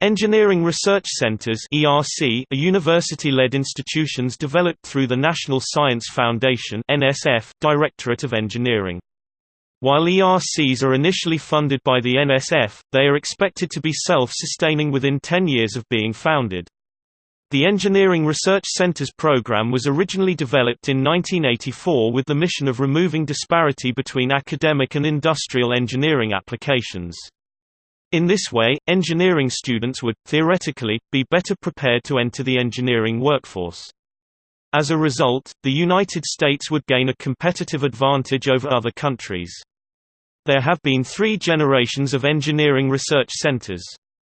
Engineering Research Centers (ERC) are university-led institutions developed through the National Science Foundation (NSF) Directorate of Engineering. While ERCs are initially funded by the NSF, they are expected to be self-sustaining within 10 years of being founded. The Engineering Research Centers program was originally developed in 1984 with the mission of removing disparity between academic and industrial engineering applications. In this way, engineering students would, theoretically, be better prepared to enter the engineering workforce. As a result, the United States would gain a competitive advantage over other countries. There have been three generations of engineering research centers.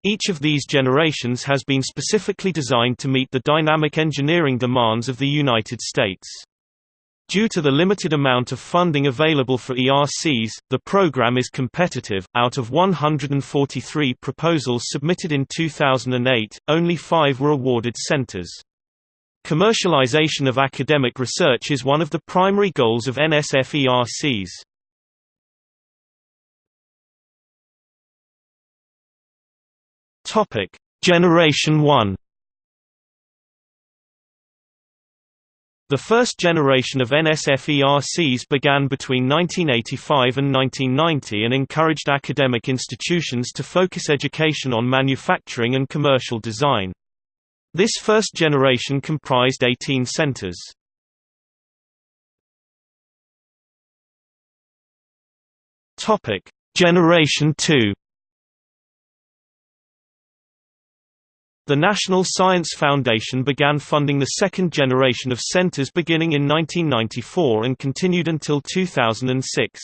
Each of these generations has been specifically designed to meet the dynamic engineering demands of the United States. Due to the limited amount of funding available for ERCs, the program is competitive. Out of 143 proposals submitted in 2008, only five were awarded centers. Commercialization of academic research is one of the primary goals of NSF ERCs. Topic: Generation 1 The first generation of NSF-ERCs began between 1985 and 1990 and encouraged academic institutions to focus education on manufacturing and commercial design. This first generation comprised 18 centers. Generation 2 The National Science Foundation began funding the second generation of centers beginning in 1994 and continued until 2006.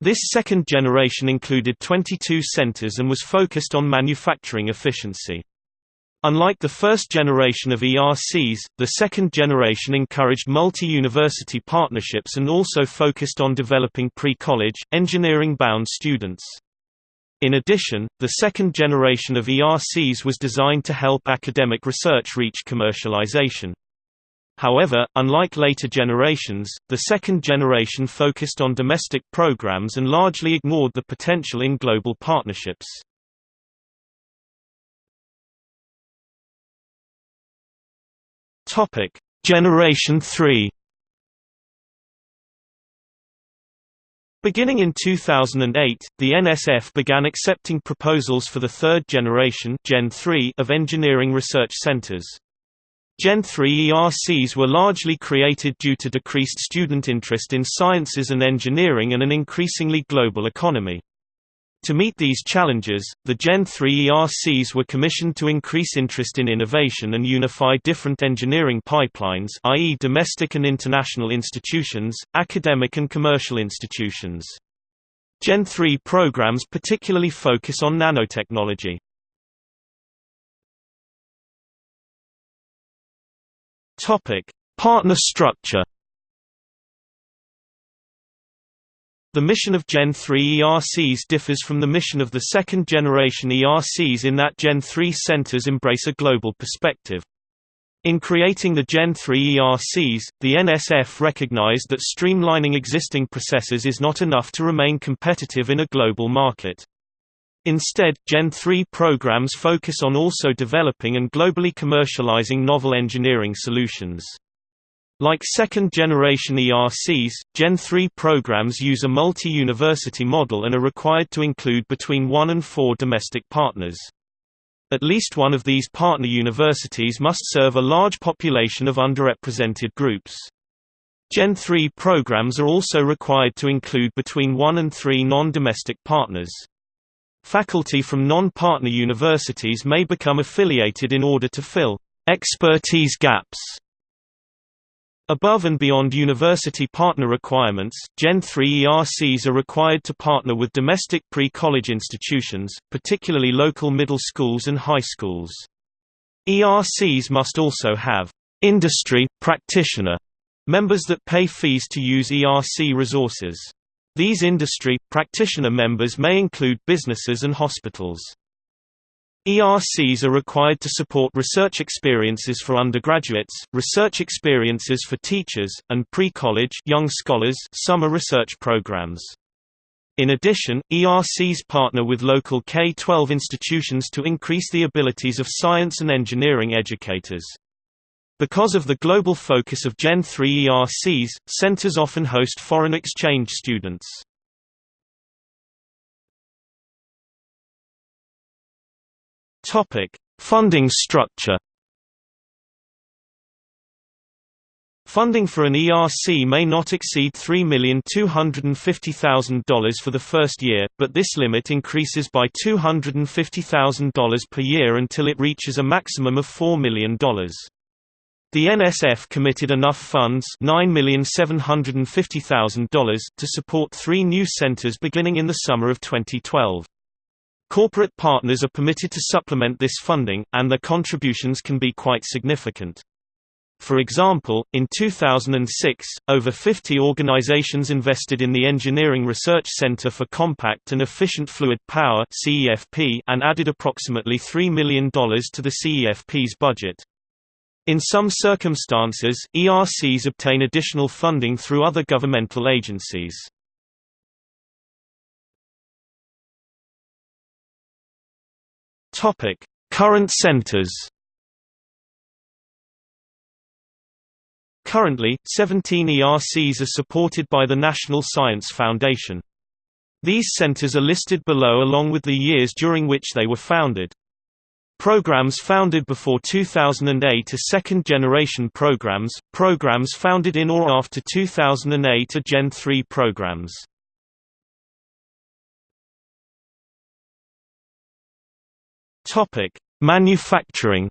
This second generation included 22 centers and was focused on manufacturing efficiency. Unlike the first generation of ERCs, the second generation encouraged multi-university partnerships and also focused on developing pre-college, engineering-bound students. In addition, the second generation of ERCs was designed to help academic research reach commercialization. However, unlike later generations, the second generation focused on domestic programs and largely ignored the potential in global partnerships. Generation 3 Beginning in 2008, the NSF began accepting proposals for the third generation Gen 3 of engineering research centers. Gen 3 ERCs were largely created due to decreased student interest in sciences and engineering and an increasingly global economy. To meet these challenges, the Gen 3 ERCs were commissioned to increase interest in innovation and unify different engineering pipelines i.e. domestic and international institutions, academic and commercial institutions. Gen 3 programs particularly focus on nanotechnology. Partner structure The mission of Gen 3 ERCs differs from the mission of the second generation ERCs in that Gen 3 centers embrace a global perspective. In creating the Gen 3 ERCs, the NSF recognized that streamlining existing processes is not enough to remain competitive in a global market. Instead, Gen 3 programs focus on also developing and globally commercializing novel engineering solutions. Like second-generation ERCs, Gen 3 programs use a multi-university model and are required to include between one and four domestic partners. At least one of these partner universities must serve a large population of underrepresented groups. Gen 3 programs are also required to include between one and three non-domestic partners. Faculty from non-partner universities may become affiliated in order to fill expertise gaps Above and beyond university partner requirements, Gen 3 ERCs are required to partner with domestic pre-college institutions, particularly local middle schools and high schools. ERCs must also have industry practitioner members that pay fees to use ERC resources. These industry practitioner members may include businesses and hospitals. ERCs are required to support research experiences for undergraduates, research experiences for teachers, and pre-college young scholars summer research programs. In addition, ERCs partner with local K-12 institutions to increase the abilities of science and engineering educators. Because of the global focus of Gen 3 ERCs, centers often host foreign exchange students. Topic: Funding structure. Funding for an ERC may not exceed $3,250,000 for the first year, but this limit increases by $250,000 per year until it reaches a maximum of $4 million. The NSF committed enough funds $9,750,000 to support three new centers beginning in the summer of 2012. Corporate partners are permitted to supplement this funding, and their contributions can be quite significant. For example, in 2006, over 50 organizations invested in the Engineering Research Center for Compact and Efficient Fluid Power and added approximately $3 million to the CEFP's budget. In some circumstances, ERCs obtain additional funding through other governmental agencies. Topic: Current centers. Currently, 17 ERCs are supported by the National Science Foundation. These centers are listed below along with the years during which they were founded. Programs founded before 2008 are second-generation programs, programs founded in or after 2008 are Gen 3 programs. Topic: Manufacturing.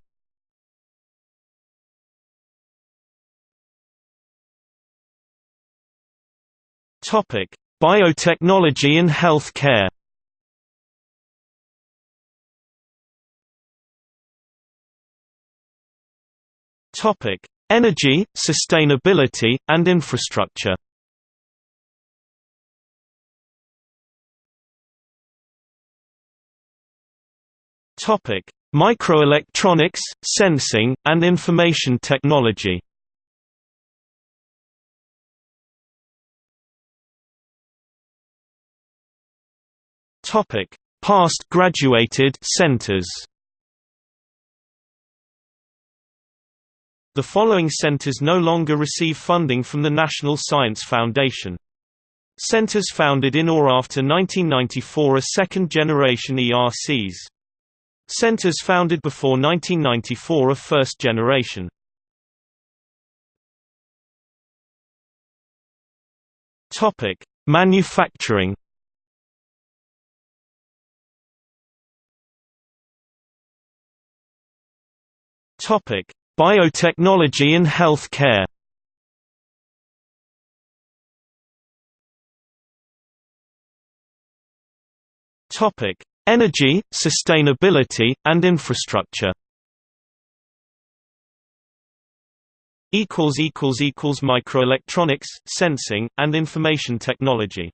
Topic: Biotechnology and health care. Topic: Energy, sustainability, and infrastructure. Topic: Microelectronics, sensing, and information technology. Topic: Past graduated centers. The following centers no longer receive funding from the National Science Foundation. Centers founded in or after 1994 are second-generation ERCs. Centers founded before 1994 are first generation. Topic: Manufacturing. Topic: Biotechnology and healthcare. Topic: Energy, sustainability, and infrastructure. Microelectronics, sensing, and information technology